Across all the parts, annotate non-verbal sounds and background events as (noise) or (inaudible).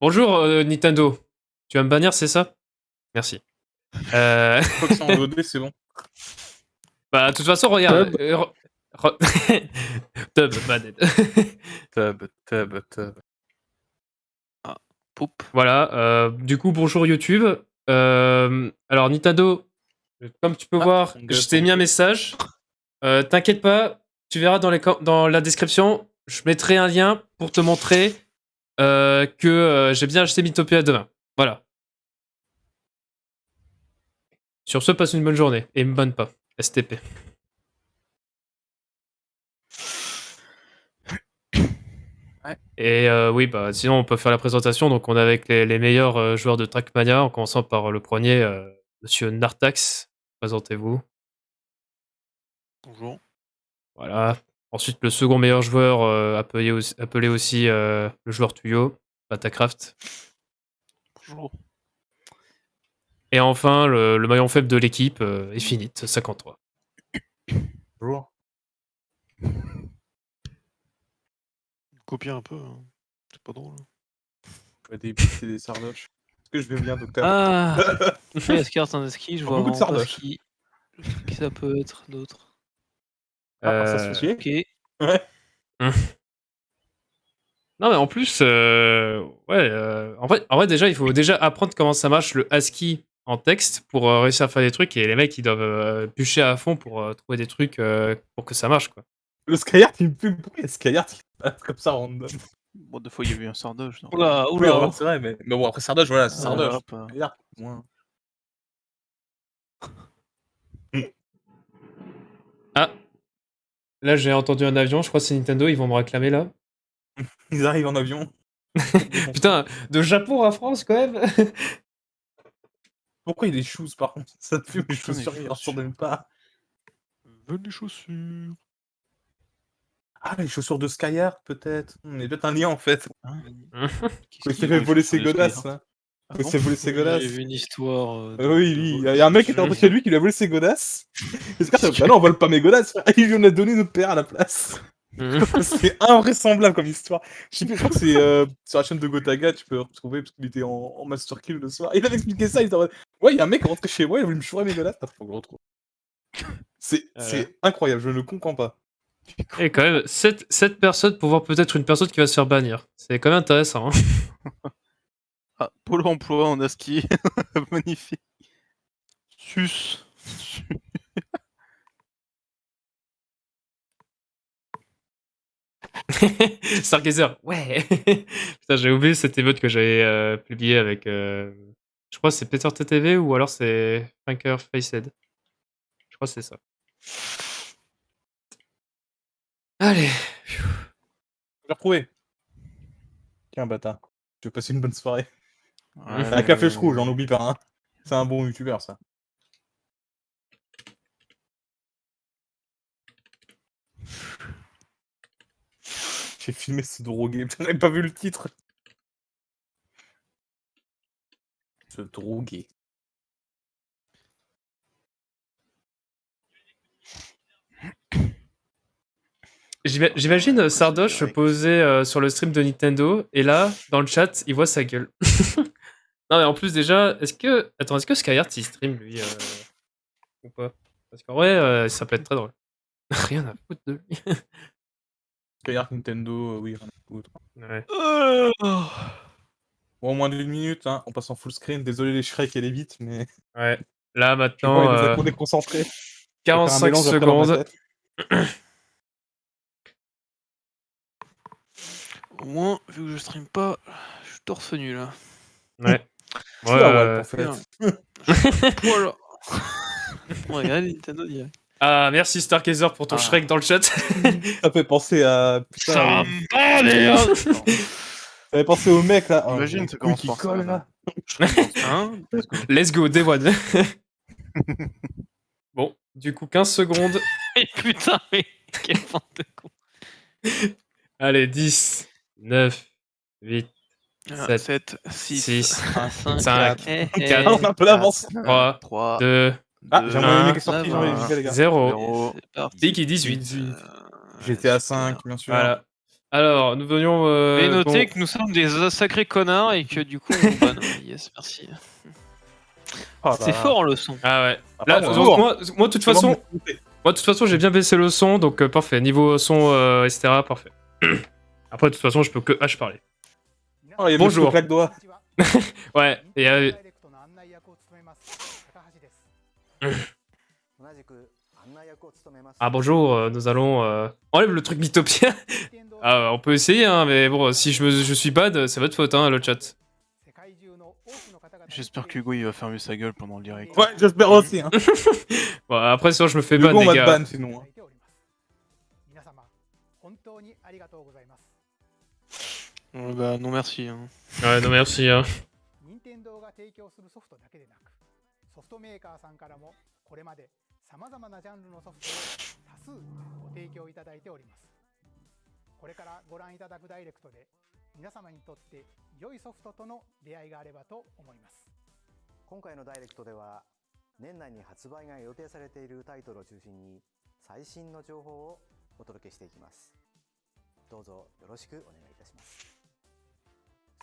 Bonjour euh, Nintendo. Tu vas me bannir, c'est ça? Merci. Euh... Faut que c'est en (laughs) VOD, c'est bon. bah, de toute façon, regarde. euh, re- (laughs) Tub, banned. (laughs) Tub, tub, tub. Poup. Voilà. euh, du coup, bonjour YouTube. Euh, alors, Nintendo, comme tu peux Ah, voir, je t'ai mis un message. Euh, T'inquiète pas, tu verras dans, les, com- dans la description, je mettrai un lien pour te montrer euh, que euh, j'ai bien acheté Mythopia demain. Voilà. Sur ce, passe une bonne journée et me banne pas. STP. Ouais. Et euh, oui, bah sinon on peut faire la présentation. Donc on est avec les, les meilleurs euh, joueurs de Trackmania, en commençant par le premier, euh, Monsieur Nartax. Présentez-vous. Bonjour. Voilà. Ensuite le second meilleur joueur, euh, appelé aussi, appelé aussi, euh, le joueur tuyau, Batacraft. Bonjour. Et enfin le, le maillon faible de l'équipe, euh, Infinite, 53. Bonjour. Copier un peu. hein. C'est pas drôle. Ouais, des pistes et des sardoches. Est-ce que je vais bien, docteur Ah (laughs) Tandeski, je vois Beaucoup de sardoches. qui... qui ça peut être d'autre. Ah, ça se fait Ok. Ouais. Non mais en plus, euh, ouais, euh, en, vrai, en vrai déjà il faut déjà apprendre comment ça marche le ASCII en texte pour euh, réussir à faire des trucs et les mecs ils doivent euh, bûcher à fond pour euh, trouver des trucs euh, pour que ça marche quoi. Le Skyheart, il me pue. Il a Skyheart qui passe comme ça random? Bon, des fois, il y a eu un sardoche. non? Oula, Oui, oula. c'est vrai, mais... mais bon, après sardoche, voilà, c'est Ah, sardoche. Là j'ai entendu un avion, je crois que c'est Nintendo, ils vont me réclamer là. (laughs) Ils arrivent en avion. (laughs) Putain, de Japon à France quand même (laughs) Pourquoi il y a des shoes, par contre? Ça te Putain, les chaussures, ils ressortent même pas. Veux des chaussures. Ah, les chaussures de Skyheart, peut-être. Il y a peut-être un lien, en fait. Qu'est-ce qu'il s'est y fait voler ses godasses, hein. Ah Il s'est volé ses godasses. J'ai vu une histoire. euh, Ah oui, il y a un mec qui était rentré chez lui qui lui a volé ses godasses. Gars, bah non, on vole pas mes godasses, frère. Il lui en a donné notre père à la place. (laughs) c'est invraisemblable comme histoire. Je sais plus, je crois que c'est euh, sur la chaîne de Gotaga, tu peux retrouver parce qu'il était en, en master kill le soir. Il avait expliqué ça, il était en mode, Ouais, il y a un mec qui est rentré chez moi, il a voulu me chourer mes godasses. Attends, faut que je retrouve. C'est Ah incroyable, je ne le comprends pas. Et quand même, 7, personnes pour voir peut-être une personne qui va se faire bannir. C'est quand même intéressant. hein. (laughs) Ah, Pôle emploi en ASCII. (laughs) Magnifique. Sus. (laughs) Stargazer, ouais (laughs) Putain, j'ai oublié cette émeute que j'avais euh, publiée avec. euh, je crois que c'est Peter TTV ou alors c'est Franker Facehead. Je crois que c'est ça. Allez. Je l'ai retrouvé. Tiens, bâtard. Je vais passer une bonne soirée. Ouais, la flèche rouge, j'en oublie pas. Hein. C'est un bon youtubeur, ça. J'ai filmé ce drogué, (laughs) j'avais pas vu le titre. Ce drogué. J'imagine euh, Sardoche poser euh, sur le stream de Nintendo et là, dans le chat, il voit sa gueule. (laughs) non, mais en plus, déjà, est-ce que. Attends, est-ce que Skyheart il stream lui euh, Ou pas? Parce qu'en vrai, euh, ça peut être très drôle. (laughs) Rien à foutre de lui. (laughs) Skyheart Nintendo, euh, oui, rien à foutre. Ouais. Bon, moins d'une minute, hein. on passe en full screen. Désolé les Shrek et les bits, mais ouais. Là, maintenant, euh, nous a déconcentrés. 45 secondes. Au moins, vu que je stream pas, je suis torse nu là. Ouais. (laughs) Ouais, euh. (laughs) Voilà. (laughs) Nintendo direct. Ah, merci Stargazer pour ton Ah. Shrek dans le chat. Ça fait penser à. Putain, Ça euh, bat, merde. ça fait penser au mec là. Oh, Imagine, les ça couilles commence qui par ça, collent, là. là. Hein? Let's go, Day One. bon, du coup, 15 secondes. Mais putain, mais quel bande de con. Allez, 10, 9, 8, 7, 7, 6, 6, 5, 5, eh, eh, quatre, Ah, on a un peu d'avance. 3, 3, 2, Ah, Deux, j'ai envoyé un, le mec qui est sorti, j'ai envoyé un, les gars, les gars. 0. Zéro. C'est parti. Tiki 18. Euh, J'étais à 5, bien sûr. Voilà. Alors, nous venions. euh, Et notez bon, que nous sommes des sacrés connards et que du coup on (laughs) yes, merci. Ah, C'est bah, fort le son. Ah ouais. ah, Là, donc, moi, moi, de toute façon, moi, de toute façon, j'ai bien baissé le son, donc euh, parfait. Niveau son, euh, etc., parfait. (clears throat) Après, de toute façon, je peux que H parler. Bonjour. (laughs) Ouais, et. Euh, ah bonjour, euh, nous allons... Euh, enlève le truc Mythopia (laughs) ah, On peut essayer, hein, mais bon, si je, me, je suis bad, c'est votre faute, hein, le chat. J'espère qu'Hugo il va fermer sa gueule pendant le direct. Ouais, j'espère aussi. Hein. (laughs) bon, après, sinon je me fais ban, les gars. Ban, sinon, hein. 皆様本当にありがとうございます Euh, bah non merci. hein. Ouais, non, merci. Hein. 任天堂が提供するソフトだけでなくソフトメーカーさんからもこれまでさまざまなジャンルのソフトを多数ご提供いただいておりますこれからご覧いただくダイレクトで皆様にとって良いソフトとの出会いがあればと思います今回のダイレクトでは年内に発売が予定されているタイトルを中心に最新の情報をお届けしていきますどうぞよろしくお願いいたします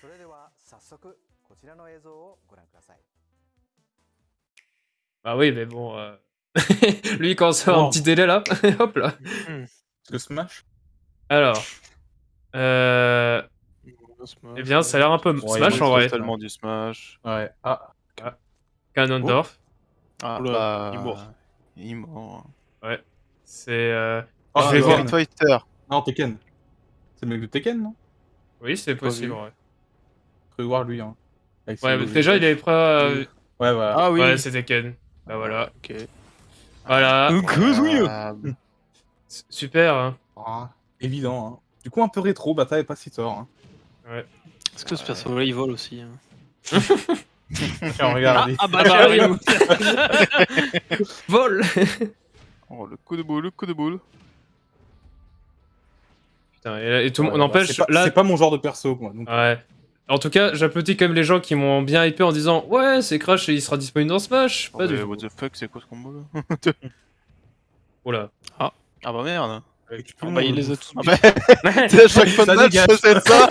それでは早速こちらの映像をご覧ください Bah oui, mais bon. euh, (laughs) Lui, il commence à avoir un Wow. petit délai là. (laughs) Hop là. Parce que Smash. Alors. Euh... Eh bien, ça a l'air un peu Ouais, Smash il en est vrai. Totalement du Smash. Ouais. Ah. Ganondorf. Ah, Oula, bah, il est mort. Il est mort. C'est. euh, Ah, Je vais alors, voir. Street Fighter. Non, Tekken. C'est le mec de Tekken, non Oui, c'est possible. vu. Ouais, Vais voir lui. Hein. Avec ses ouais déjà, il avait pris. euh, Ouais, voilà. Ah oui. Ouais, c'était Ken. Bah voilà. Ok. Voilà. Ah, S- Super. hein. Ah, évident. Hein. Du coup, un peu rétro, bah t'avais pas si tort. Hein. Est-ce que ce perso-là il vole aussi hein (laughs) Tiens, regardez. Ah bah Ah bah, j'arrive. (laughs) Vol oh, le coup de boule, le coup de boule. Putain, et, tout le Ouais, monde. bah, N'empêche, c'est pas, là. c'est pas mon genre de perso, moi. Donc, Ouais. En tout cas, j'applaudis quand même les gens qui m'ont bien hypé en disant Ouais, c'est Crash et il sera disponible dans Smash. Oh, Pas mais what the fuck, c'est quoi ce combo là (laughs) Oh là. Ah bah merde. Ah bah il monde. les a tous. Ah bah, à chaque fois de Ça match, dégage. c'est ça.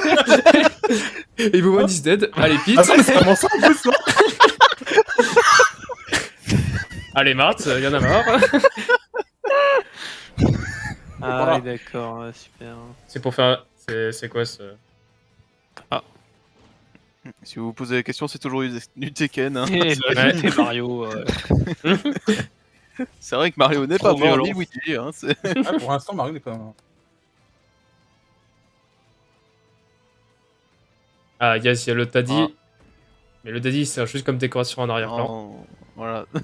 (laughs) Everyone is dead. Allez, Pete. Ah, ça, c'est vraiment ça en plus, non (laughs) Allez, Marthe, y'en a marre. Ah Voilà. d'accord, super. c'est pour faire. C'est quoi ce. Si vous vous posez la question, c'est toujours du Tekken. hein. Et et Mario. euh, (laughs) C'est vrai que Mario n'est Trop pas mort, violent. Luigi. Hein, c'est- ah, Pour l'instant, Mario n'est pas. Ah, yes, il y a le Taddy. Ah. Mais le Taddy, c'est juste comme décoration en arrière-plan. Oh, voilà. (laughs)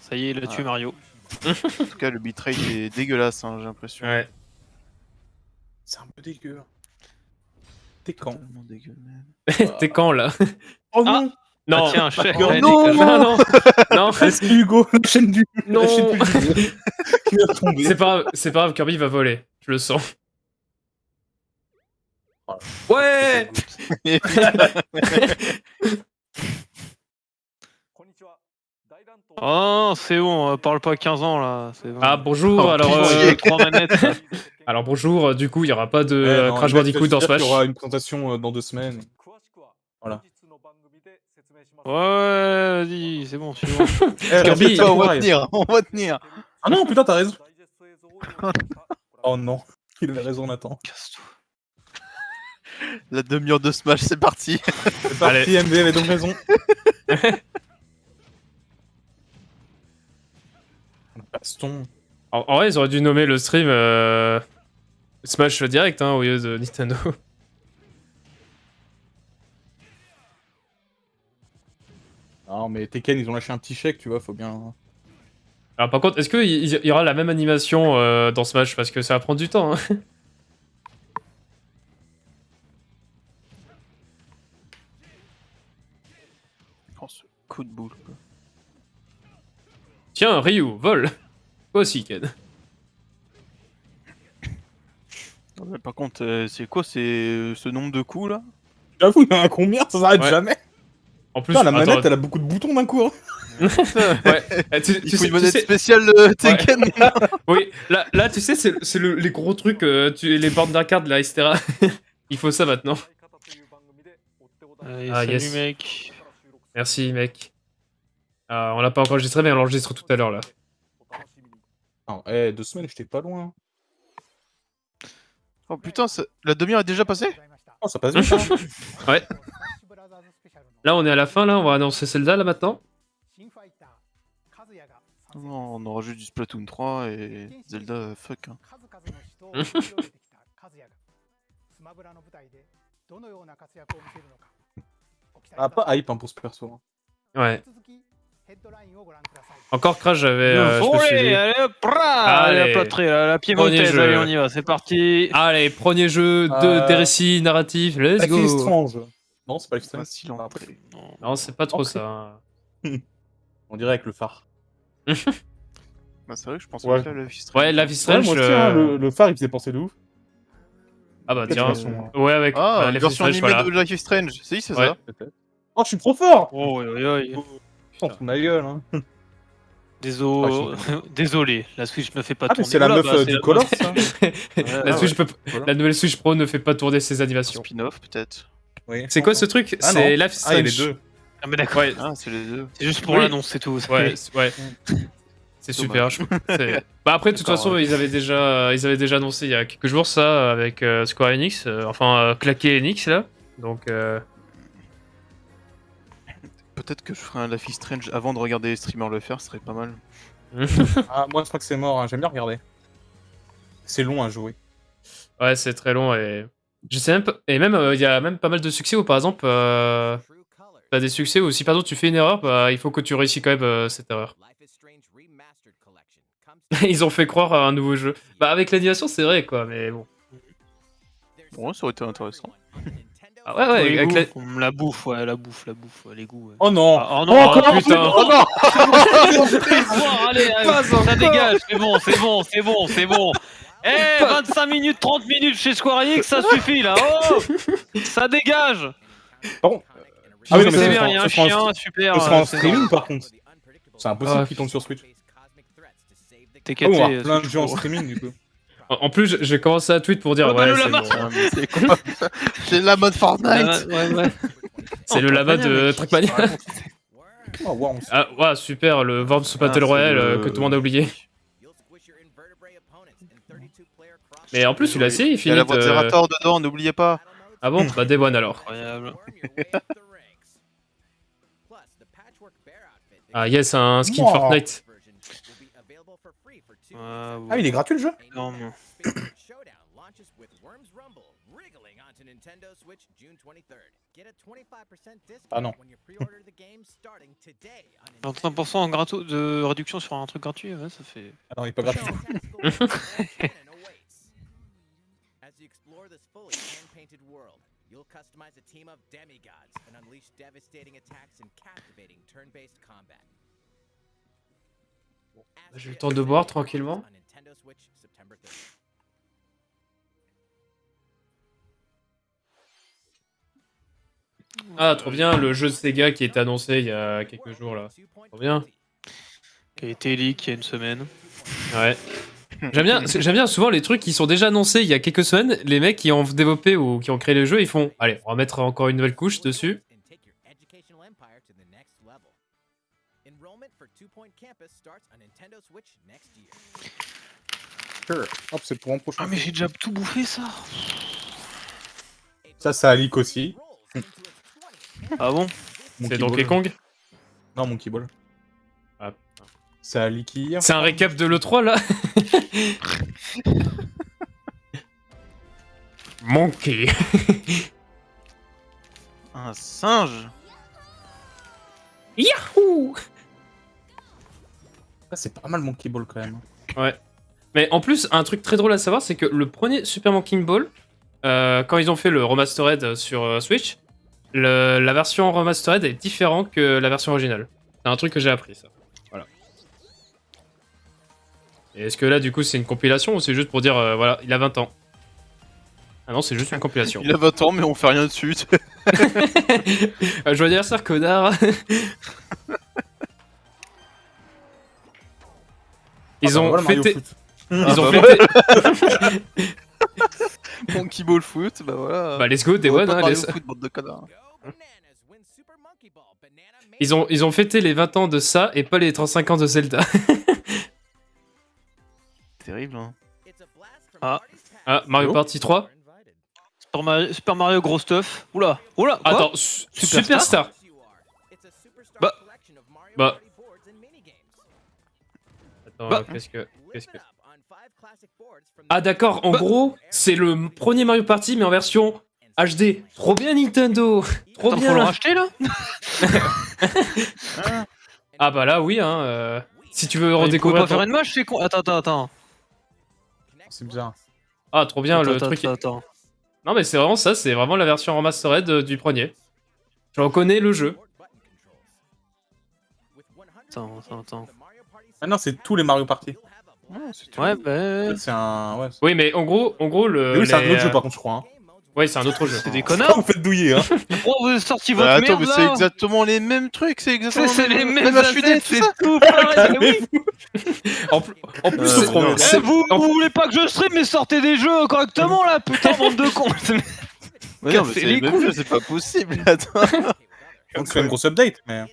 Ça y est, il a tué Ah. Mario. En tout cas, le bitrate est dégueulasse, hein, j'ai l'impression. Ouais. C'est un peu dégueu. T'es quand? Totalement dégueu, man. (laughs) T'es quand là? Oh Ah. non Non. Ah, tiens, chef. Oh, ouais, non, non, non, non, Ah, (laughs) c'est Hugo, la chaîne du. non. La chaîne du (laughs) qui va tomber. C'est pas grave, c'est pas grave, Kirby va voler. Je le sens. Ouais Oh, c'est bon, euh, parle pas 15 ans là. Ah bonjour, Oh, alors euh, trois manettes. (laughs) alors bonjour, euh, du coup il y aura pas de Ouais, euh, non, Crash il Bandicoot il dans Smash. qu'il y aura une présentation euh, dans deux semaines. Voilà. Ouais, vas-y, c'est bon, suivant. (laughs) Eh, Kirby, respecte-toi, on va tenir, on va tenir. Ah non, putain, t'as raison. (laughs) Oh non, il avait raison, Nathan. Casse-toi. La demi-heure de Smash, c'est parti. C'est parti, MV avait donc raison. Baston. En, en vrai, ils auraient dû nommer le stream euh, Smash Direct hein, au lieu de Nintendo. (laughs) Non, mais Tekken, ils ont lâché un petit chèque, tu vois, faut bien. Alors par contre, est-ce qu'il y, aura la même animation euh, dans Smash? Parce que ça va prendre du temps. hein. (laughs) Oh, ce coup de boule. quoi. Tiens, Ryu, vol Toi aussi, Ken. Par contre, euh, c'est quoi c'est euh, ce nombre de coups là? J'avoue, il y en a combien? Ça s'arrête Ouais. jamais. En plus, Putain, la attends, manette, elle a beaucoup de boutons d'un coup. hein. (laughs) Ouais. Eh, tu, Il tu faut sais, une tu manette sais- spéciale euh, Tekken. (laughs) oui, là, là, tu sais, c'est c'est le- les gros trucs, euh, tu, les bornes d'arcade, là, etc. (laughs) Il faut ça maintenant. Allez, Ah, salut yes. mec. Merci, mec. Ah, on l'a pas encore enregistré, mais on l'enregistre tout à l'heure, là. Non, eh, deux semaines, j'étais pas loin. Oh putain, ça- la demi-heure est déjà passée? Oh, ça passe vite, hein. (laughs) Là, on est à la fin, là, on va annoncer Zelda, là, maintenant. Non, on aura juste du Splatoon 3 et Zelda, fuck. hein. (laughs) Ah, pas hype hein, pour ce perso. hein. Ouais. Encore Crash, j'avais. euh, allez, allez, la plâtrée, la, la piémontaise, allez, on y va, c'est parti. Allez, premier jeu de, Euh, des récits narratifs, let's Life is go. Strange. Non, c'est pas Strange. Entrée. Non. Non, c'est pas trop ça. (laughs) On dirait avec le phare. (laughs) Bah, c'est vrai que je pense Ouais. à la Life is Strange. Ouais, Life is Ouais, Strange. moi aussi, euh, hein, le, le phare, il faisait penser de ouf. Ah bah tiens. hein. Ouais, avec Ah, euh, Life is version Strange, animée voilà. de Life is Strange. Si, c'est Ouais. ça. Oh, je suis trop fort Oh, oui, oui, oui. De ma gueule, hein. Désolé, (laughs) désolé, la Switch ne fait pas Ah, mais tourner. c'est la meuf bah, euh, du la Color, meuf. (laughs) ça La, Ah, Switch peut- Voilà. la nouvelle Switch Pro ne fait pas tourner ses animations. Spin-off, peut-être. Oui. C'est quoi ce truc Ah, C'est. Life Ah, les deux. Ah, mais d'accord, Ouais, Ah, c'est les deux. c'est juste pour Oui. l'annonce, c'est tout. ouais, c'est- ouais. (laughs) C'est super. je- Bah après, de toute façon, ils avaient déjà, ils avaient déjà annoncé il y a quelques jours ça avec euh, Square Enix, euh, enfin euh, claqué Enix là. Donc euh, Peut-être que je ferai un Life is Strange avant de regarder les streamers le faire, ce serait pas mal. (laughs) Ah, moi, je crois que c'est mort. hein. J'aime bien regarder. C'est long à jouer. ouais, c'est très long et je sais même pas. Et même euh, il y a même pas mal de succès où par exemple, euh, t'as des succès où si par exemple tu fais une erreur, bah il faut que tu réussis quand même euh, cette erreur. (laughs) Ils ont fait croire à un nouveau jeu. Bah avec l'animation c'est vrai quoi, mais bon. Bon, ça aurait été intéressant. Ah ouais ouais. avec la- on- la bouffe, ouais, la bouffe, la bouffe, ouais, les goûts. ouais. Oh non Ah, oh Oh, non, oh, putain. Oh non allez, (laughs) allez, ça dégage, c'est bon, c'est bon, c'est bon, c'est bon. Eh, 25 minutes, 30 minutes chez Square Enix, ça suffit là. Oh, ça dégage. Bon. Ah oui, non, mais c'est ce bien, il y a un ce sera en- chien, super. Ce sera en streaming, par contre. C'est impossible Ah, qu'il tombe sur Switch. T'es Ah, on va plein de jeux en streaming, du coup. En plus, j'ai commencé à tweet pour dire Oh, ouais, le c'est bon. Ah, J'ai (laughs) la mode Fortnite Ah, ouais, ouais. (laughs) C'est le lama de Trackmania. Oh, wow, Ah ouais, super, le Worms Battle Ah, c'est Royale le- euh, que tout le monde a oublié. (laughs) Mais en plus, il a essayé, il Il y a finit. la Zerator dedans, n'oubliez pas Ah bon? Bah Day One alors. Incroyable. Ah yes, un skin Wow. Fortnite. Ah, Ah, il est gratuit le jeu Non, Ah non. 25% grato- de réduction sur un truc gratuit, ouais, ça fait. Ah non, il est pas gratuit. As you explore this fully hand-painted world, you'll customize a team of demigods and unleash devastating attacks and captivating turn-based combat. J'ai le temps de boire tranquillement. On Nintendo Switch, September 3rd. Ah, trop bien, le jeu de Sega qui était annoncé il y a quelques jours là. Trop bien. Qui a été leak il y a une semaine. Ouais. J'aime bien, j'aime bien souvent les trucs qui sont déjà annoncés il y a quelques semaines, les mecs qui ont développé ou qui ont créé le jeu, ils font allez, on va mettre encore une nouvelle couche dessus. Hop, c'est pour un prochain. Ah, mais j'ai déjà tout bouffé ça. Ça, ça a leak aussi. (laughs) Ah bon? C'est Monkey Donkey. Kong? Non, Monkey Ball. Ah. Ça a leak hier. C'est un récap de l'E3 là? (laughs) Monkey. Un singe Yahoo Ça, c'est pas mal Monkey Ball quand même. Mais en plus, un truc très drôle à savoir, c'est que le premier Super Monkey Ball, euh, quand ils ont fait le remastered sur euh, Switch, le- la version remastered est différente que la version originale. C'est un truc que j'ai appris, ça. Voilà. Et est-ce que là, du coup, c'est une compilation ou c'est juste pour dire, euh, voilà, il a 20 ans? Ah non, c'est juste une compilation. (laughs) Il a 20 ans, mais on fait rien dessus. Euh, Joyeux anniversaire, connard (laughs) Ils ont Voilà, Mario fêté. Ils ont bah fêté. Monkey (laughs) Ball Foot, bah voilà. Bah, let's go, Day One. hein, Foot, bande de connards. Banana Ils ont, ils ont fêté les 20 ans de ça et pas les 35 ans de Zelda. (laughs) Terrible, hein. Ah. Ah, Mario Party 3 Super Mario, Super Mario gros stuff. Oula, oula. Attends, su- Superstar Superstar Bah. Bah. Attends, Bah. qu'est-ce que. Ah Ah, d'accord, en Bah. gros, c'est le premier Mario Party, mais en version HD. Trop bien, Nintendo (laughs) Trop Attends, faut le bien racheter là (laughs) Ah, bah là, oui, hein. euh, Si tu veux pouvaient redécouvrir. faire une match, c'est con. Attends, attends, attends. C'est bizarre. Ah, trop bien, le Attends, truc. attends, attends. Non, mais c'est vraiment ça, c'est vraiment la version remastered euh, du premier. Je reconnais le jeu. Attends, attends, attends. Ah non, c'est tous les Mario Party. Ouais, bah. C'est un. Ouais, Oui, mais en gros, en gros le. Mais oui, c'est un autre jeu euh, par contre, je crois. Hein. Ouais, c'est un autre jeu. C'est des connards. (laughs) Vous faites douiller, hein. (laughs) Oh, vous avez sorti votre Bah, attends, merde mais c'est exactement les mêmes trucs, c'est exactement C'est les mêmes c'est tout pareil, (laughs) oui. En, plus- en plus, Euh, c'est trop non. bien. Eh, vous, vous voulez pas que je stream, mais sortez des jeux correctement là, putain, bande de cons. Mais non, mais Cassez c'est les jeux, c'est pas possible. Attends. Donc c'est une grosse update, mais.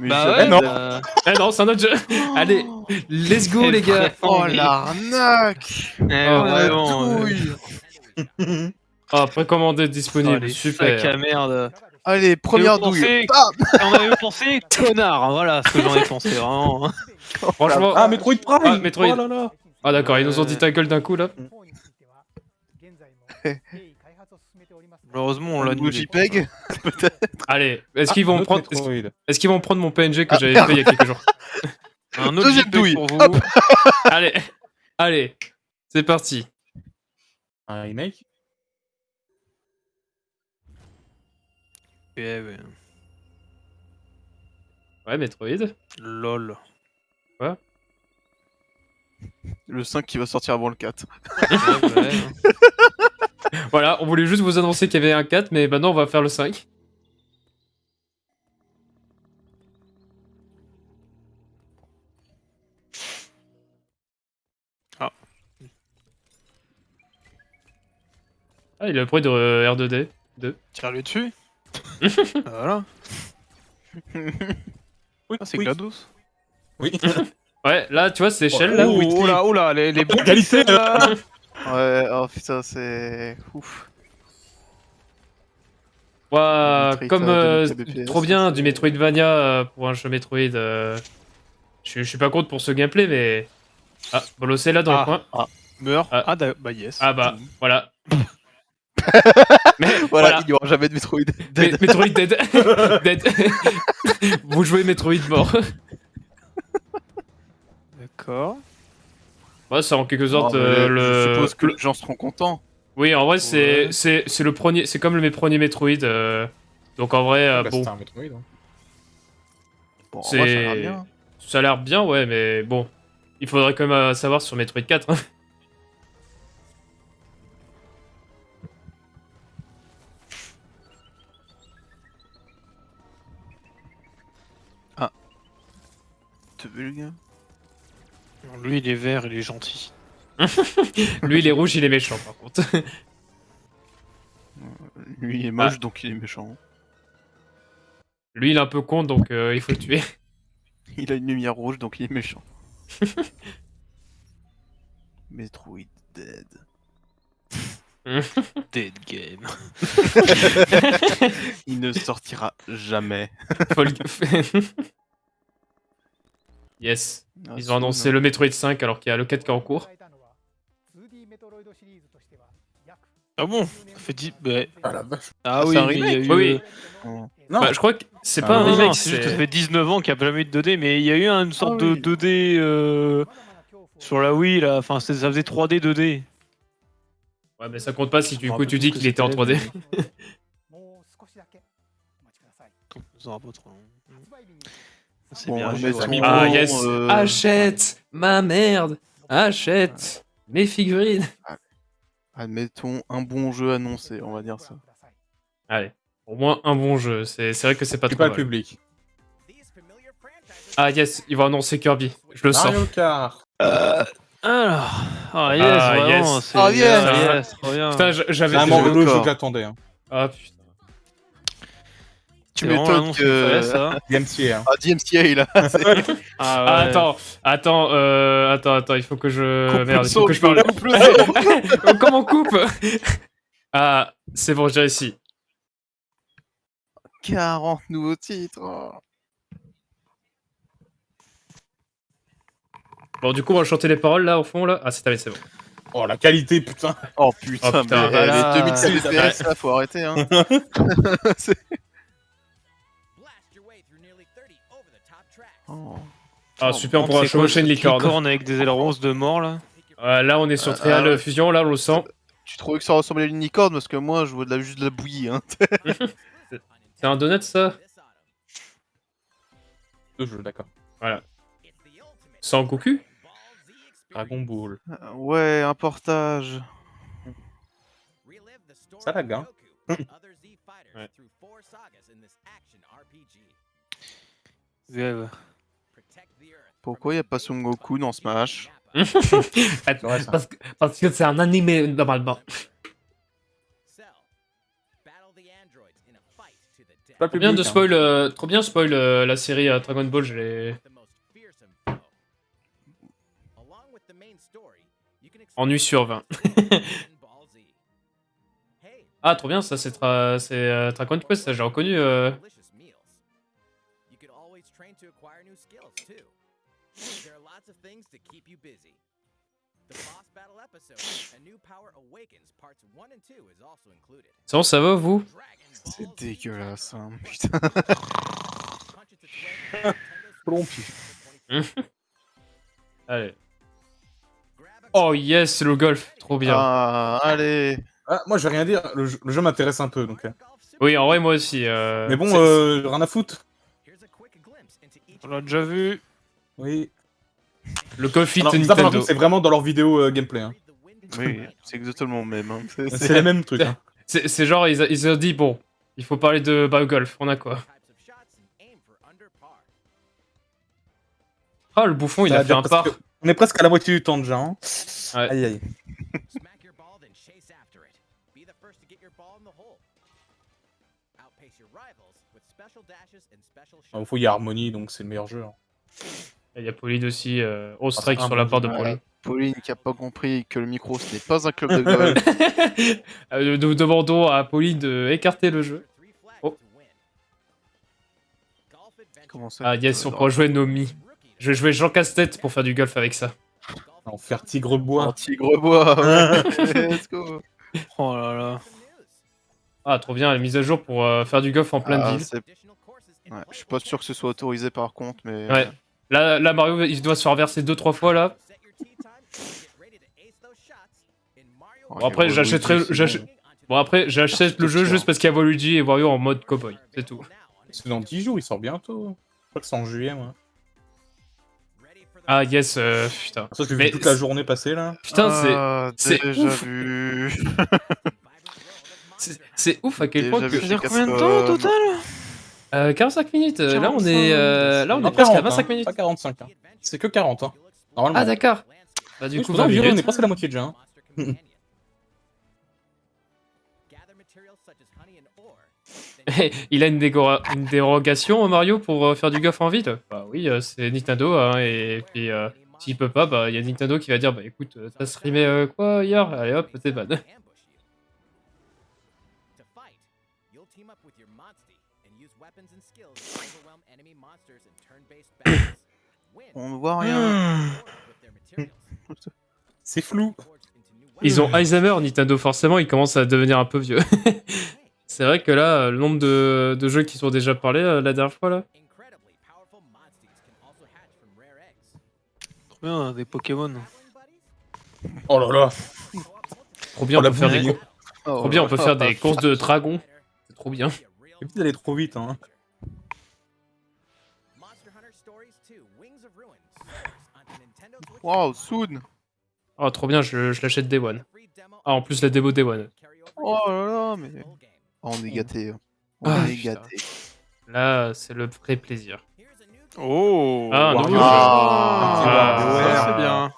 Mais Bah ouais, non. bah, Ah (laughs) non, c'est un autre jeu. Allez, let's go, Eh, les gars. Oh l'arnaque eh, Oh, vraiment, euh, Douille. Ah, (laughs) précommandé oh, disponible. à Super. merde. Allez, première douille. On avait pensé connard, hein, voilà ce que j'en ai pensé vraiment. (laughs) Franchement. Ah, Metroid Prime Ah, Metroid. Oh là là Ah, d'accord, ils nous ont dit ta gueule d'un coup là. Malheureusement, on l'a annulé. JPEG (laughs) (laughs) Allez, est-ce qu'ils un vont prendre. Est-ce qu'ils vont prendre mon PNG que Ah, j'avais fait il y a quelques jours (laughs) Un autre JPEG douille. pour vous. Allez, allez, c'est parti. Un remake? Ouais, ouais. Ouais, Metroid. Lol. Le 5 qui va sortir avant le 4. Ouais, ouais. (laughs) Voilà, on voulait juste vous annoncer qu'il y avait un 4, mais maintenant on va faire le 5. Ah. Ah, il a le bruit de euh, R2D. Tire-le dessus. (laughs) voilà. Oui, Ah, c'est oui. GLaDOS. Oui. (laughs) Ouais, là, tu vois, c'est échelle là. Oh, oh là, oh là, les, les pixels, là. Ouais, oh putain, c'est. Ouf. Ouah, Metroid, comme euh, euh, 2000 BPS, trop bien du Metroidvania euh, pour un jeu Metroid. euh, Je suis- je suis pas contre pour ce gameplay, mais. Ah, Bolos est là dans Ah. le coin. Meurt. Ah. Ah, da- bah yes. Ah bah, voilà. (laughs) mais Voilà, voilà. il n'y aura jamais de Metroid. Metroid dead. (laughs) dead. (laughs) Vous jouez Metroid mort. D'accord. Ouais, c'est en quelque sorte euh, le. Je suppose que le- les gens seront contents. Oui, en vrai, c'est Ouais. c'est c'est le premier, c'est comme le premier Metroid. euh, Donc en vrai, euh, Bah, bon, c'était un Metroid. hein. Bon, en C'est- vrai, ça a l'air bien. ça a l'air bien, ouais, mais bon, il faudrait quand même euh, savoir sur Metroid 4. hein. Te veux, le gars? Lui, il est vert, il est gentil. (laughs) Lui, il est rouge, il est méchant, par contre. (laughs) Lui, il est Ah. moche, donc il est méchant. Lui, il est un peu con, donc euh, il faut le tuer. (laughs) Il a une lumière rouge, donc il est méchant. Metroid Dead. Dead game. Il ne sortira jamais. Yes, Ah, ah, Ils ont annoncé le Metroid 5 alors qu'il y a le 4 qui est en cours. Ah bon Ça fait 10... Bah... Ah la vache. Ah, oui. Oui. Euh, bah, non. Je crois que c'est pas un remake, c'est juste que ça fait 19 ans qu'il n'y a jamais eu de 2D, mais il y a eu une sorte de 2D euh, sur la Wii, là. Enfin, ça faisait 3D, 2D. Ouais, mais ça compte pas si du coup tu dis qu'il était en 3D. (laughs) Ça trop long. C'est Bon, bien. joué, Ah yes, euh, achète ma merde, achète mes figurines. Admettons un bon jeu annoncé, on va dire ça. Allez, au moins un bon jeu, c'est c'est vrai que c'est pas c'est trop pas le public. Ah yes, ils vont annoncer Kirby, je le sens. Kart. Alors. Ah, yes, Ah, vraiment. yes. c'est- Ah, yes. ah, yes. Putain, j'avais. Le jeu que j'attendais. Hein. Ah putain. Tu m'étonnes que. ça. (laughs) DMCA. Hein. Ah, DMCA là. (laughs) Ah, Ah, ouais. attends, attends, euh, attends, attends, il faut que je. Coupe Merde, il faut que je parle. (laughs) Comment on coupe Ah, c'est bon, j'ai réussi. 40 nouveaux titres. oh. Bon, du coup, on va chanter les paroles là, au fond là. Ah, c'est c'est bon. Oh la qualité, putain. Oh putain, Oh, putain, mais voilà. les 2006 FPS là, faut arrêter. Hein. Ah, super, on pourra chevaucher une ce licorne. licorne avec des ailerons de mort là. Euh, là, on est sur Ah, Trial ouais. Fusion, là, on le sent. Tu trouvais que ça ressemblait à une licorne parce que moi je vois de la, juste de la bouillie. Hein. (laughs) C'est un donut, ça? Deux jeux, d'accord. Sans Goku? Dragon Ball. Euh, Ouais, un portage. Ça lag, hein. Ouais. Pourquoi il n'y a pas Son Goku dans Smash (laughs) parce, que, parce que c'est un animé normalement. Pas Trop bien de hein. spoil, euh, trop bien spoil euh, la série euh, Dragon Ball, je l'ai en nuit sur 20. (laughs) Ah, trop bien, ça c'est tra... c'est euh, Dragon Quest, ça j'ai reconnu. Things to keep you busy. The boss battle episode, A New Power Awakens parts 1 and 2 is also included. C'est bon, ça va vous? C'est dégueulasse, hein, putain. Plompi. (laughs) Allez. Oh yes, le golf, trop bien. Ah, allez. Ah, moi, je vais rien dire. Le jeu, m'intéresse un peu, donc. euh. Oui, en vrai, moi aussi. euh, Mais bon, euh, rien à foutre. Here's a quick glimpse into each On l'a déjà vu. Oui. Le fit Alors, ça, par Nintendo. contre, c'est vraiment dans leur vidéo euh, gameplay. Hein. Oui, c'est exactement le même. Hein. C'est- les mêmes trucs. Hein. C'est genre, ils, ils ont dit, bon, il faut parler de bah, golf, on a quoi? Ah, le bouffon, il a fait un parce par. que On est presque à la moitié du temps déjà. Hein. Ouais. Aïe aïe. Smack your ball, then chase after it. Be the first to get your ball in the hole. Outpace your rivals with special dashes and special Il shots. faut y a Harmony, donc c'est le meilleur jeu. hein. Il y a Pauline aussi, euh, au strike Ah, sur la part de. Pauline. Pauline qui a pas compris que le micro ce n'est pas un club de golf. (laughs) Euh, Nous demandons à Pauline de écarter le jeu. Oh. Comment ça Ah yes, peux- on pourra jouer Nomi. Je vais jouer Jean Casse-Tête pour faire du golf avec ça. En faire tigre bois. En tigre bois. ouais. (laughs) Let's go. Oh là là. Ah, trop bien, la mise à jour pour euh, faire du golf en pleine Ah, ville. ouais, je suis pas sûr que ce soit autorisé par contre, mais. Ouais. Là, là, Mario, il doit se faire verser 2-3 fois là. Oh, Bon, après, j'achèterai- c'est j'ach- bon. Après, j'achète le jeu juste parce qu'il y a Waluigi et Wario en mode cowboy. C'est tout. C'est dans 10 jours, il sort bientôt. Je crois que c'est en juillet, moi. Ah yes, euh, putain. Ça, vu toute la c'est- journée passer là. Putain, c'est- Ah, c'est déjà ouf. vu. (laughs) c'est c'est ouf à quel Déjà point vu que... dure combien de temps au total? Euh, 45 minutes, euh, là on 45, est, euh, là on Pas est presque à 40, 25 hein, minutes. Pas 45. Hein. C'est que 40. Hein. Normalement. Ah d'accord. Bah du Oui, coup c'est pour ça 20 que je dirais, on est presque à la moitié déjà. Hein. (laughs) Il a une, une dérogation Mario pour euh, faire du golf en ville? Bah oui, euh, c'est Nintendo hein, et puis euh, s'il peut pas, bah il y a Nintendo qui va dire bah écoute, euh, t'as streamé euh, quoi hier? Allez hop, t'es ban. (coughs) On ne voit rien. (sighs) C'est flou. Ils ont Alzheimer Nintendo forcément, ils commencent à devenir un peu vieux. (laughs) c'est vrai que là, euh, le nombre de, de jeux qui sont déjà parlés euh, la dernière fois là. Trop bien, des Pokémon. Oh là là. Trop bien, Oh, on peut faire des. Oh, trop bien, on peut faire des courses de dragons. C'est trop bien. Real Évite d'aller trop vite. Hein. Wow. Soon. Oh trop bien, je, je l'achète Day One. Ah en plus la démo Day One. Oh là là, mais. Oh, on est gâtés. hein. On Ah, est putain. gâtés. Là, c'est le vrai plaisir. Oh Ah, jeu. Ah, Ah. ça, c'est bien.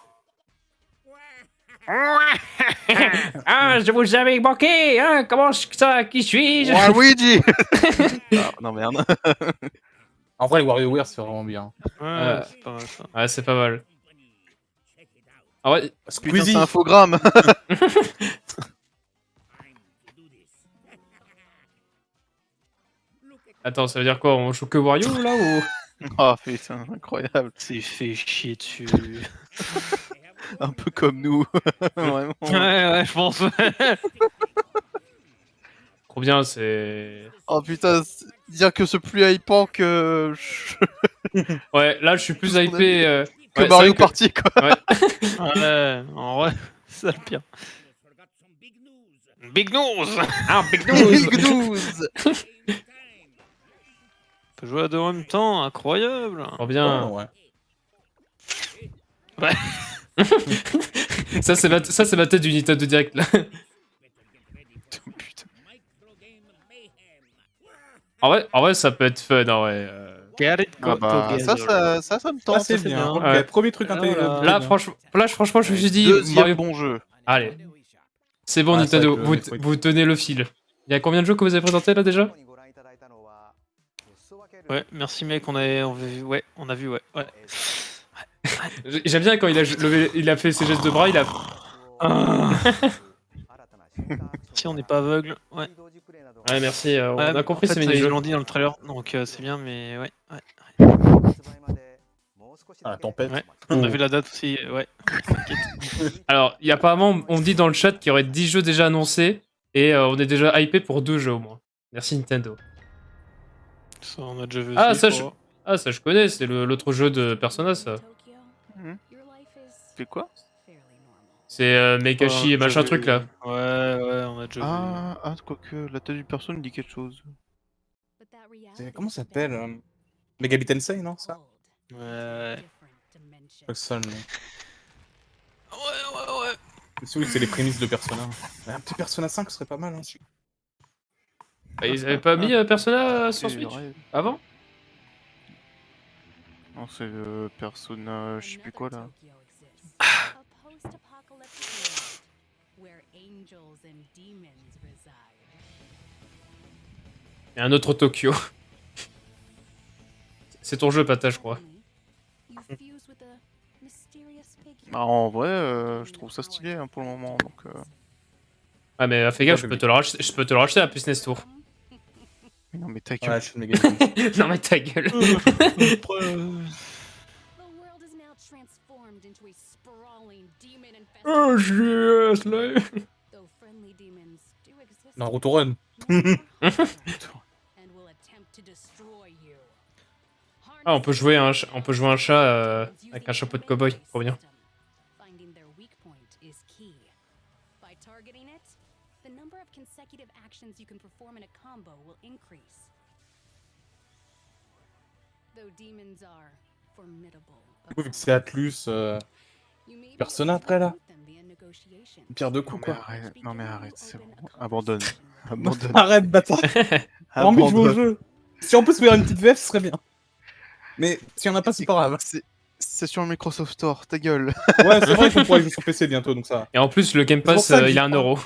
(laughs) Ah, je vous avais manqué, hein Comment ça Qui suis-je? Waluigi (laughs) ah, Non, merde. En vrai, les WarioWare, c'est vraiment bien. Ouais, Euh, c'est pas mal ça. Ouais, c'est pas mal. Ah ouais, Putain, Squeezie c'est un infogramme (laughs) attends, ça veut dire quoi On joue que Wario là ou? (laughs) Oh putain, incroyable. C'est fait chier dessus. (laughs) Un peu comme nous. Vraiment. ouais, ouais, je pense. Trop bien, c'est. Oh putain, dire que c'est plus hypant que, Ouais, là je suis plus hypé. euh, que ouais, Mario vrai que- Party quoi. ouais, (laughs) en vrai, c'est (laughs) ça le pire. Big news Ah, Big (laughs) Big news. On peut jouer à deux en même temps, incroyable Trop bien. Oh, ouais. ça, c'est ma... ça, c'est tête du Nintendo Direct là. Putain. En vrai, en vrai, ça peut être fun. En vrai. euh. Get it Ah bah, ça, ça, ça, ça me Ça, tente. c'est bien. Ouais. Premier truc Ah, intelligent. Là, franchement, là, franchement, je me suis dit, Deuxième Mario... bon jeu. allez, c'est bon Ah, Nintendo, vous, vous tenez le fil. Il y a combien de jeux que vous avez présenté là déjà? Ouais, merci mec, on a, on a vu, ouais, on a vu, ouais, ouais. J'aime bien quand il a, levé- il a fait ses gestes de bras, il a. Si on n'est pas aveugle, ouais. Ouais, merci, euh, on Ouais, a compris en fait, ces Ils mini-jeux. l'ont dit dans le trailer, donc euh, c'est bien, mais ouais, ouais. Ah, tempête. Ouais. On a vu la date aussi, euh, ouais. (laughs) Alors, il y a apparemment, on dit dans le chat qu'il y aurait 10 jeux déjà annoncés et euh, on est déjà hypé pour deux jeux au moins. Merci Nintendo. Ça, on a déjà vu Ah, aussi, ça, je je-. Ah, ça je connais, c'est l'autre jeu de Persona ça. Mhm. C'est quoi? C'est euh, Mekashi et machin truc là. Ouais, ouais, on a déjà vu. Ah, ah, quoique, la tête du perso me dit quelque chose. Comment ça s'appelle euh, Tensei, non ça Ouais. C'est ça le nom. Ouais, ouais, ouais. C'est oui, c'est les prémices de Persona. Un petit Persona 5 serait pas mal. Hein. Bah, ils avaient pas mis euh, Persona sur C'est Switch avant Non, c'est le persona, je sais plus quoi là. Et un autre Tokyo. (laughs) C'est ton jeu, Pata, je crois. Bah, en vrai, euh, je trouve ça stylé hein, pour le moment. Donc, euh... Ah, mais fais gaffe, je peux te le racheter, je peux te le racheter à Puce Tour. mais Non, mais ta Ouais, gueule. Tensei. (laughs) non, mais ta gueule. Oh, yes, là. Naruto Run. (laughs) Ah, on peut jouer un, ch- on peut jouer un chat euh, avec un chapeau de cowboy. Trop bien. Finding their weak point is key. By targeting it, the number of consecutive actions you can perform in a combo will increase. Though demons are formidable. Du coup, vu que c'est Atlus, euh, Persona to après, là pierre de coups quoi. arrête, non, mais arrête, c'est bon. Abandonne. (laughs) Abandonne. Arrête, bâtard. (laughs) T'as envie de jouer au jeu. Si on peut se faire une petite VF, ce serait bien. Mais si on a pas, c'est pas grave. C'est- sur le Microsoft Store, ta gueule. Ouais, c'est vrai (laughs) qu'on pourra jouer sur PC bientôt, donc ça. Et en plus, le Game Pass, euh, il a un euro.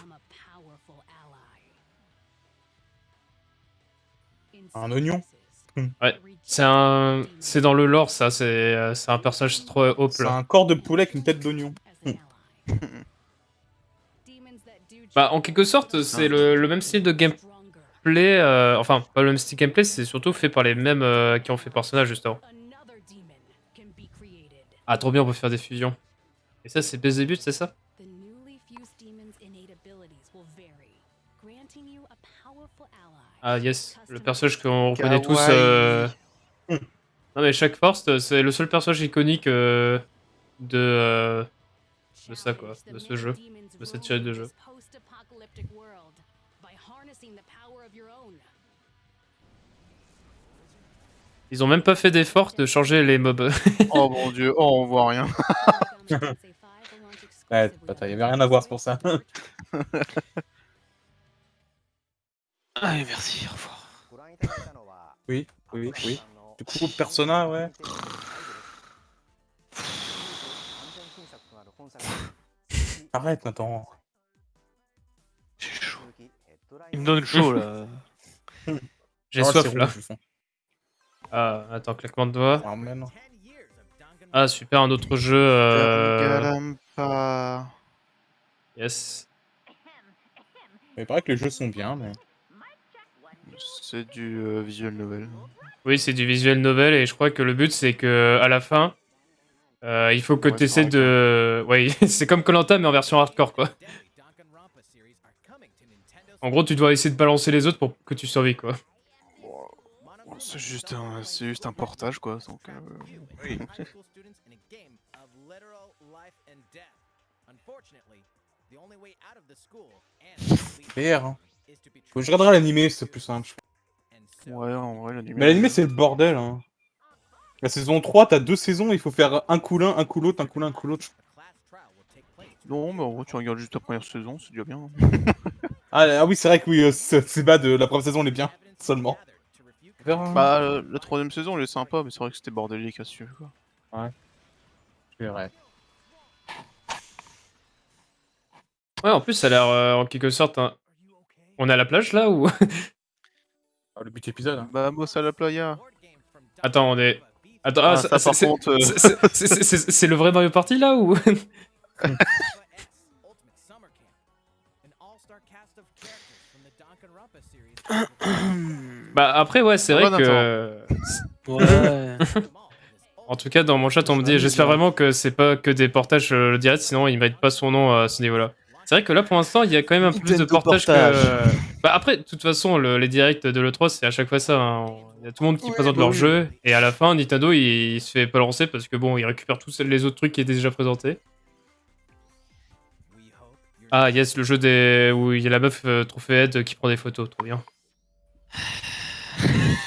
Un oignon. Some Ouais, C'est un, c'est dans le lore, ça. C'est, euh, c'est un personnage trop haut C'est là. un corps de poulet avec une tête d'oignon. do (laughs) Bah, en quelque sorte, c'est le, le même style de gameplay. euh, enfin, pas le même style de gameplay, c'est surtout fait par les mêmes euh, qui ont fait Persona justement. Ah, trop bien, on peut faire des fusions. Et ça, c'est Belzébuth, c'est ça? Ah, yes, le personnage qu'on reconnaît tous. Euh, Non, mais Shack Force, c'est le seul personnage iconique euh, de. euh, de ça, quoi, de ce jeu, de cette série de jeux. Ils ont même pas fait d'effort de changer les mobs. (laughs) Oh mon dieu, oh on voit rien. Ouais, bâtard, y avait rien à voir, pour ça. (laughs) Allez, merci, au revoir. Oui, oui, oui. Du coup, Persona, ouais. Arrête maintenant. J'ai chaud. Il me donne chaud là. (laughs) J'ai Oh, soif là. rouge. Ah, attends, claquement de doigts. Ah. Ah, super, un autre jeu. Euh... Galampa. Yes. Mais il paraît que les jeux sont bien, mais. C'est du euh, visual novel. Oui, c'est du visuel novel et je crois que le but c'est que à la fin, euh, il faut que Ouais, tu essaies de. Ouais, (laughs) c'est comme Colanta mais en version hardcore quoi. En gros, tu dois essayer de balancer les autres pour que tu survives quoi. C'est juste un, c'est juste un portage quoi. Donc, euh, Oui. (laughs) PR, hein. Je regarderai l'animé, c'est plus simple. ouais, en vrai, l'anime. Mais l'animé, c'est le bordel, hein. La saison 3, t'as deux saisons, il faut faire un coup l'un, un coup l'autre, un coup l'un, un coup l'autre. Non, mais en vrai, tu regardes juste la première saison, c'est déjà bien. (laughs) Ah, ah oui, c'est vrai que oui, euh, c'est bad, euh, la première saison, elle est bien, seulement. Vers- bah, euh, la troisième saison, elle est sympa, mais c'est vrai que c'était bordélique à suivre quoi. C'est vrai. Ouais, en plus, ça a l'air euh, en quelque sorte. un- On est à la plage là ou? (laughs) Ah, le but épisode, hein. Bah, Boss à la playa. Attends, on est. Attends, Ah, ah, ça, c'est- contre, euh, le vrai Mario Party là ou? (laughs) Bah après ouais, c'est vrai que. (laughs) Ouais. En tout cas, dans mon chat, on me dit, j'espère vraiment que c'est pas que des portages euh, directs, sinon il mérite pas son nom à ce niveau-là. C'est vrai que là, pour l'instant, il y a quand même un peu plus de portage. que. Bah après, de toute façon, le- les directs de l'E3, c'est à chaque fois ça. hein. Il y a tout le monde qui Ouais, présente bah leur oui. jeu, et à la fin, Nintendo, il, il se fait pas lancer parce que bon, il récupère tous les autres trucs qui étaient déjà présentés. Ah yes, le jeu des où il y a la meuf euh, trophée Head qui prend des photos, trop bien. (laughs)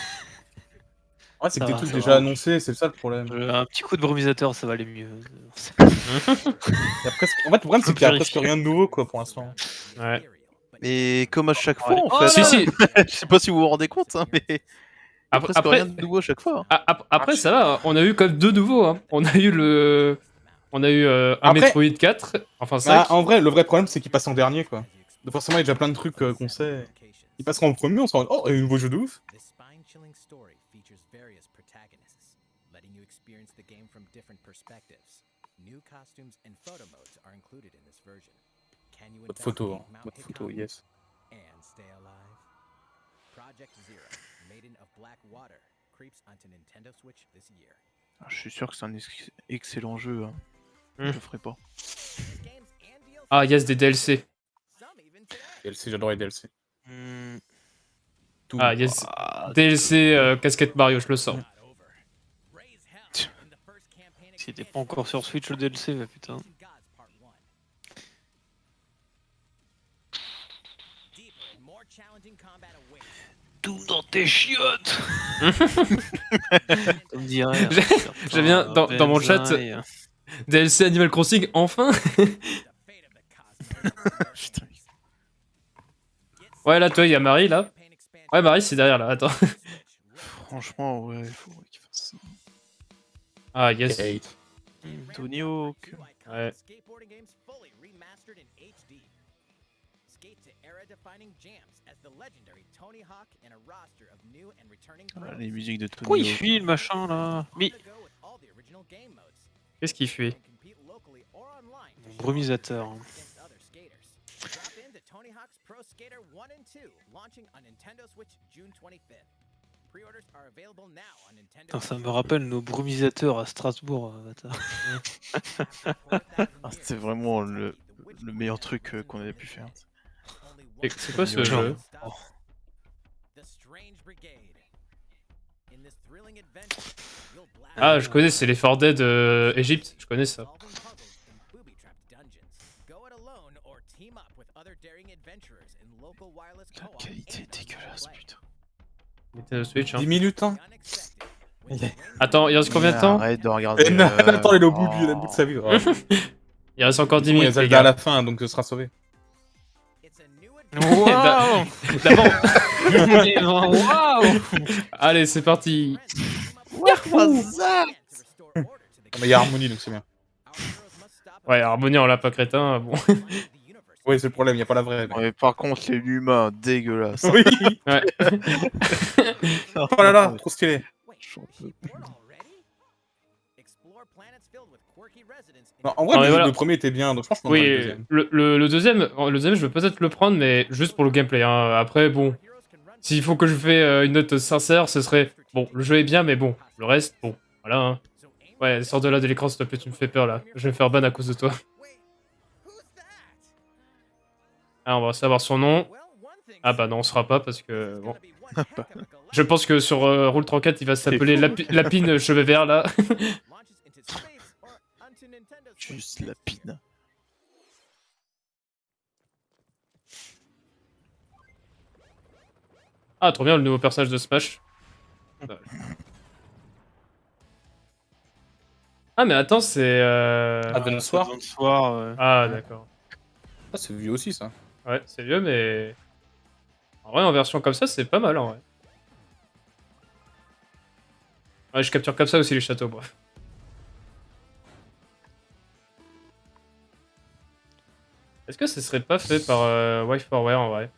Ouais, c'est que des trucs déjà va. annoncés, c'est ça le problème. Euh, Un petit coup de brumisateur, ça va aller mieux. (laughs) Presque... En fait, le problème, c'est qu'il y a presque rien de nouveau, quoi, pour l'instant. Ouais. Et comme à chaque fois, en Oh fait. Si, si. (laughs) Je sais pas si vous vous rendez compte, hein, mais. Après, après, rien de nouveau à chaque fois. hein. après, ça va, on a eu comme deux nouveaux. Hein. On a eu le. On a eu euh, un Après- Metroid 4, enfin 5. Ah, en vrai, le vrai problème, c'est qu'il passe en dernier, quoi. Donc forcément, il y a déjà plein de trucs euh, qu'on sait. Il passera en premier, on se rend oh, il y a un nouveau jeu de ouf. Costumes and photo modes are included in this version. Can you Mode photo, hein. investigate Mount Mode photo, Hikari yes. and stay alive? Project Zero, Maiden of Black Water, creeps onto Nintendo Switch this year. Ah, Je suis sûr que c'est un ex- excellent jeu. hein. Hmm. Je le ferai pas. Ah, yes, des DLC. DLC, j'adore les DLC. Hmm. Ah, yes. Ah, DLC euh, casquette Mario, je le sens. S'il était pas encore sur Switch le DLC, bah putain. Gods Part 1. Deeper and more challenging combat awaits. Tout dans tes chiottes Ça me dit rien. J'ai- j'aime bien, dans- dans mon chat. DLC Animal Crossing, enfin. (laughs) Ouais, là, toi, il y a Marie, là. Ouais, Marie, c'est derrière, là, attends. Franchement, ouais, il faudrait qu'il fasse ça. Ah, yes. Kate. Tony Hawk. New icons Ouais. of skateboarding games fully remastered in HD. Skate to era-defining jams as the legendary Tony Hawk and a roster of new and returning Ah, les musiques de Tony Pourquoi il Hawk. fuit le machin là Mais. Qu'est-ce qu'il show brumisateur. Tony Hawk's Pro Skater 1 and 2, launching on Nintendo Switch June 25th. Ça me rappelle nos brumisateurs à Strasbourg, euh, bâtard. Ah, C'était vraiment le, le meilleur truc euh, qu'on avait pu faire. Et c'est quoi ce Genre. jeu Ah, je connais, c'est les 4 Dead euh, je connais ça. La qualité est dégueulasse, putain. Nintendo Switch, hein. 10 minutes, hein. The range Attends, il reste combien de temps Arrête de regarder. Eh, euh, (laughs) Nathan, il est au bout, oh. bout de sa vie. (laughs) Il reste encore 10 Bon, Il y a minutes, les Zelda à la fin, donc ce sera sauvé. Waouh (laughs) D'abord, Waouh allez, c'est parti. mais il y a Harmonie, donc c'est bien. Ouais, Harmonie en lapin crétin, bon. Oui, c'est le problème, il n'y a pas la vraie. mais- Ouais, par contre, les humains, dégueulasse. Oui Ouais. (laughs) Oh là là, trop stylé. Non, en vrai, Non, le, voilà. le premier était bien, donc franchement, le Oui, deuxième. le, le, le deuxième, le deuxième, je vais peut-être le prendre, mais juste pour le gameplay. Hein. Après, bon, s'il faut que je fais euh, une note sincère, ce serait bon, le jeu est bien, mais bon, le reste, bon, voilà. Hein. Ouais, sors de là de l'écran, s'il te plaît, tu me fais peur là. Je vais me faire ban à cause de toi. Ah, on va savoir son nom. Ah bah non, on sera pas parce que bon. (laughs) Je pense que sur euh, Roule 34, il va s'appeler Lapi- Lapine Cheveux Verts là. (laughs) Juste la pine. Ah, trop bien le nouveau personnage de Smash. Ah, mais attends, c'est. Euh... Ah, de soir. Ah, d'accord. Ah, c'est vieux aussi, ça. Ouais, c'est vieux, mais. En vrai, en version comme ça, c'est pas mal en vrai. Ouais, je capture comme ça aussi les châteaux, bref. Est-ce que ce serait pas fait par euh, Wife4Ware en vrai?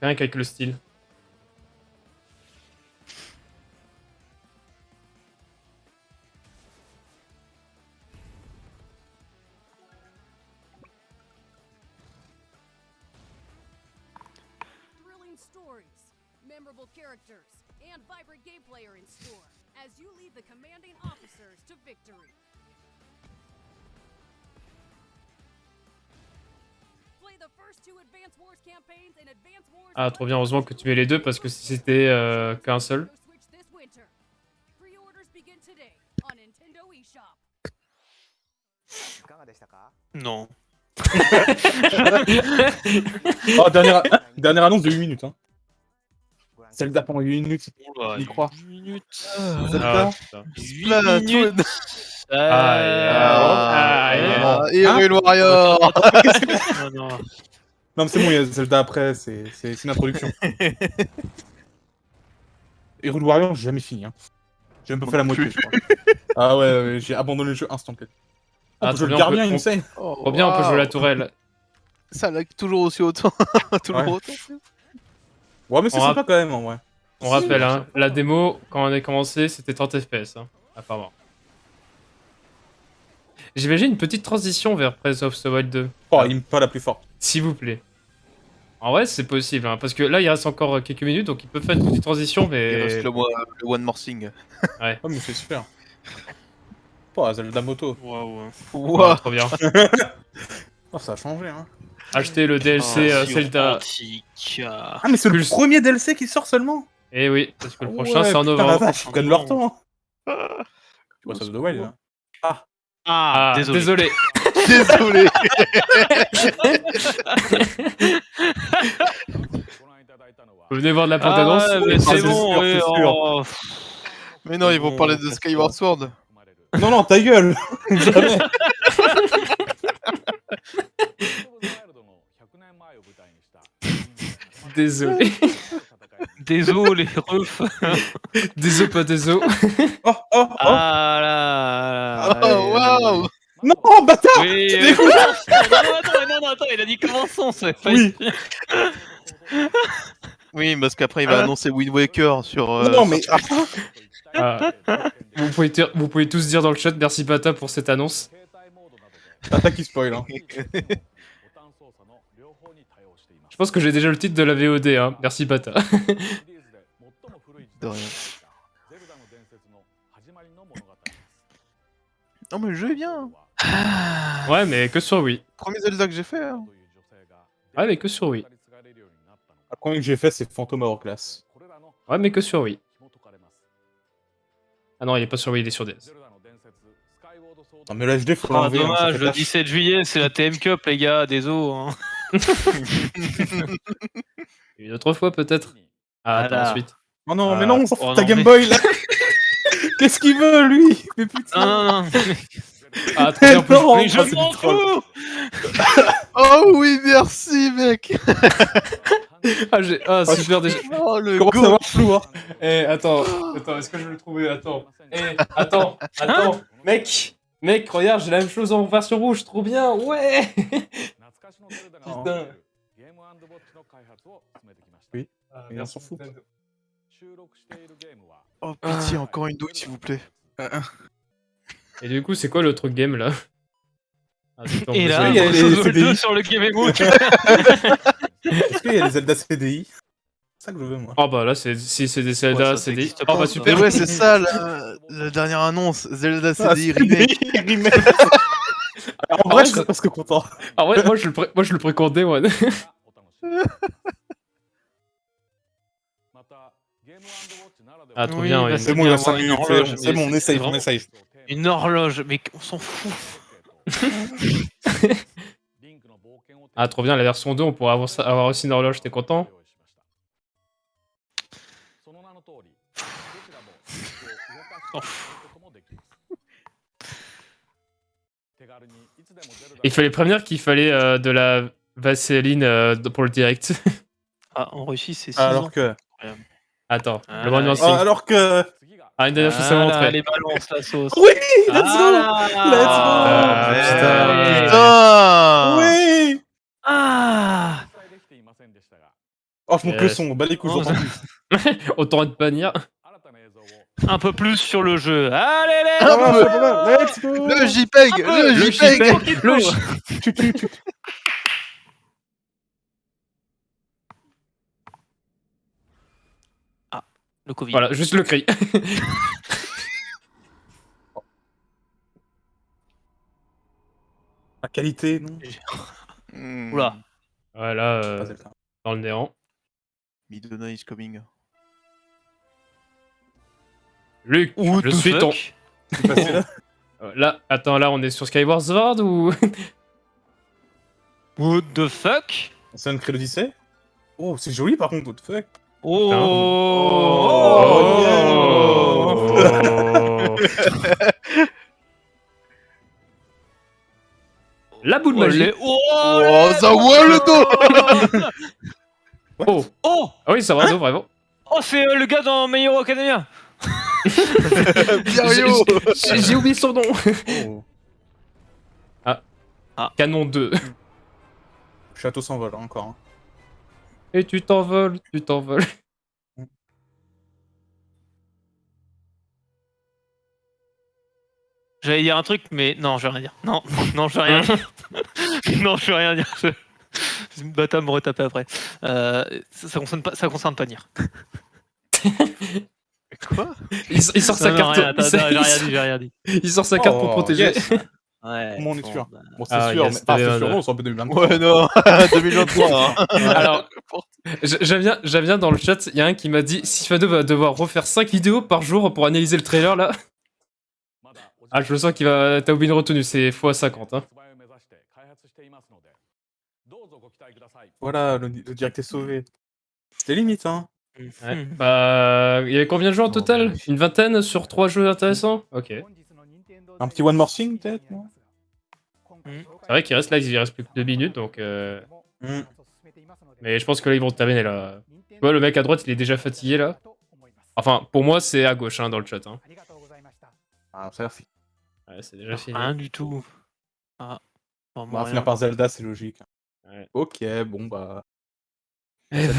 Rien qu'avec le style. The commanding officers to victory. Play the first two Advance Wars campaigns in Advance Wars Ah, trop bien, heureusement que tu mets les deux parce que si c'était euh, qu'un seul. Switch this winter. Pre-orders begin today on Nintendo eShop. Non. (laughs) Oh, dernière, dernière annonce de 8 minutes. Hein. Zelda pendant 8 minutes, Oula, y croit. huit minutes. Zelda Ah, putain. Splatoon. Ah, Ah, yeah. Hyrule Warrior. (laughs) Non, mais c'est bon, il y a Zelda après, c'est une introduction. (laughs) Hyrule Warrior, j'ai jamais fini. Hein. J'ai même pas fait la moitié, je crois. Ah ouais, ouais, j'ai abandonné le jeu instant. Ah, Oh, je le garde on bien, il me on- sait. Trop bien, on peut jouer la tourelle. Ça lag toujours aussi autant. (laughs) toujours autant. Ouais, mais c'est On sympa quand même, en vrai. On rappelle, hein, la démo, quand on a commencé, c'était 30 FPS, hein, apparemment. J'imagine une petite transition vers Breath of the Wild 2, Oh, il me pas la plus forte. s'il vous plaît. En vrai, c'est possible, hein, parce que là, il reste encore euh, quelques minutes, donc il peut faire une petite transition, Il mais... reste le, one- le One More Thing. (laughs) Oh, mais c'est super. Oh, Zelda Moto. Waouh. Ouais, Ouah. trop bien. (laughs) Oh, ça a changé, hein. Acheter le DLC euh, Zelda. Ah, mais c'est le Plus- premier DLC qui sort seulement Eh oui, parce que le prochain, Ouais, c'est en putain, novembre. vache, ils prennent leur temps. Tu vois, ça de Wild, hein. Ah, Ah, désolé. désolé. (laughs) Désolé. Venez voir de la Ah, bande-annonce. mais Ah, c'est bon, sûr, ouais, c'est sûr. oh, Mais non, ils vont parler de Skyward Sword. Non, non, ta gueule Jamais (laughs) Désolé. (laughs) Désolé, refs. (laughs) Désolé, pas désolé. (laughs) Oh, oh, oh Ah là là. Oh, waouh. Non, bâtard Oui, oui. Non, non, attends, non, non, attends, il a dit commençons, c'est pas Oui. Oui, parce qu'après, il va Ah. annoncer Wind Waker sur. euh, Non, mais... sur- Ah. vous, pouvez vous pouvez tous dire dans le chat merci Pata pour cette annonce. Attaque qui spoil, hein. Je pense que j'ai déjà le titre de la VOD, hein. Merci Pata. (laughs) De rien. Non, mais le jeu est bien. hein. ouais, mais que sur Wii. Premier Zelda que j'ai fait. hein. Ouais, mais que sur Wii. Le premier que j'ai fait, c'est Phantom Hourglass. Ouais, mais que sur Wii. Ah non, il est pas sur Wii, il est sur DS. Non, mais l'HD, faut Ah, l'enlever. hein, ça dommage, le tâche. 17 juillet, c'est la TM Cup, les gars, désolé. Hein. (laughs) Une autre fois, peut-être Ah, attends, Voilà. ensuite. Oh non, mais Ah. non, on s'en fout Oh de ta non, Game mais- Boy, là (laughs) Qu'est-ce qu'il veut, lui? Mais putain Non, non, non. (laughs) Ah, trop bien, en plus, ah, je m'en fous Oh oui, merci, mec. Ah, j'ai- ah, super déjà. Oh le Comment ça go flou, hein Eh, attends, attends, est-ce que je vais le trouver? Attends. Eh, attends, attends. Mec, mec, regarde, j'ai la même chose en version rouge, trop bien, ouais Putain. Oui. Ah, Mais on s'en fout. Oh pitié, encore une douille s'il vous plaît. Et du coup, c'est quoi l'autre game là? Ah, Et là, il y a les CDI. 2 sur le Game Book. (laughs) Est-ce qu'il y a les Zelda CDI C'est ça que je veux, moi. Oh bah là, c'est- si c'est des Ouais, Zelda, des. existe Oh pas, bah super Mais ouais, c'est ça la, (laughs) la dernière annonce. Zelda Ah, CDI remake. (laughs) En vrai, je suis ça- presque content. Ah ouais, moi je le, pré- moi, je le. Ah, trop Oui, bien, bah, ouais. C'est bon, il y a bien 5 avoir une minutes. C'est bon, on c'est essaye, on vraiment- essaye. Une horloge, mais on s'en fout. (laughs) Ah, trop bien, la version 2, on pourrait avoir, ça- avoir aussi une horloge, t'es content? Il fallait prévenir qu'il fallait euh, de la vaseline euh, pour le direct. (laughs) Ah, en Russie, c'est 6 Alors ans. que. Attends, Ah, le Ah. Ah, alors que. Ah, une dernière chose à montrer. les balances, la sauce. Oui, let's go Ah, Let's go. ouais. Putain Oui Ah Oh, je monte le son, bah les couilles. Autant de bannir. Un peu plus sur le jeu. Allez, les Ah, Let's go Le JPEG Le Le JPEG JPEG, le J- Tu, tu, tu. Le Covid. Voilà, juste le cri. La qualité, non Hmm. Oula. Voilà, euh, dans le néant. Midona is coming. Luc, What je suis ton. fuck? Là (laughs) Euh, Là, attends, là, on est sur Skyward Sword ou? (laughs) What the fuck? C'est un l'Odyssée Oh, c'est joli par contre, what the fuck Oh, Oh, Oh. La boule Oh, magique. Oh, Oh, ça voit le dos (laughs) Oh, oh, ah oui, ça va, vraiment. oh, c'est euh, le gars dans My Hero Academia. (laughs) J'ai oublié son nom. Oh. Canon 2. Château s'envole, encore. hein. Et tu t'envoles, tu t'envoles. J'allais dire un truc, mais non, je vais rien dire. Non, (laughs) non, je vais rien dire. (laughs) non, je vais rien dire. Je... Bata me retaper après. Euh, ça, ça concerne pas, ça concerne pas Nier. Quoi Il, il sort sa carte. rien, attends, il, attends, j'ai rien sort- dit, j'ai rien dit. il sort sa carte pour Oh, protéger. yes. (laughs) Ouais, Comment on est bon, sûr bah, Bon, c'est Ah, sûr, yes, mais... Ah, c'est euh, sûr, non, on s'en peut 2023. Ouais, non (laughs) 2023 hein. (laughs) Alors, j- j'aime bien, j'aime bien dans le chat, il y a un qui m'a dit Sifado va devoir refaire 5 vidéos par jour pour analyser le trailer là. Ah, je le sens qu'il va. T'as oublié une retenue, c'est x50. Hein. Voilà, le, le direct est sauvé. C'était limite, hein. Ouais. Hmm. Bah, il y avait combien de jeux en total Une vingtaine sur 3 jeux intéressants Ok. Un petit one more thing, peut-être, non C'est vrai qu'il reste là, il reste plus que 2 minutes donc. Euh... Hmm. Mais je pense que là ils vont terminer là. Tu vois, le mec à droite il est déjà fatigué là. Enfin, pour moi c'est à gauche hein, dans le chat. Hein. Ah, ça fini. Ouais, c'est déjà fini. Rien du tout. Ah. Bon, On va finir par Zelda, c'est logique. Ouais. Ok, bon bah. Eh bah,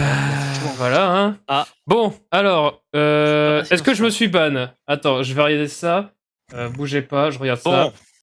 voilà, hein. Ah. Bon, alors, euh, est-ce que je me suis ban? Attends, je vais regarder ça. Euh, bougez pas, je regarde Bon. ça.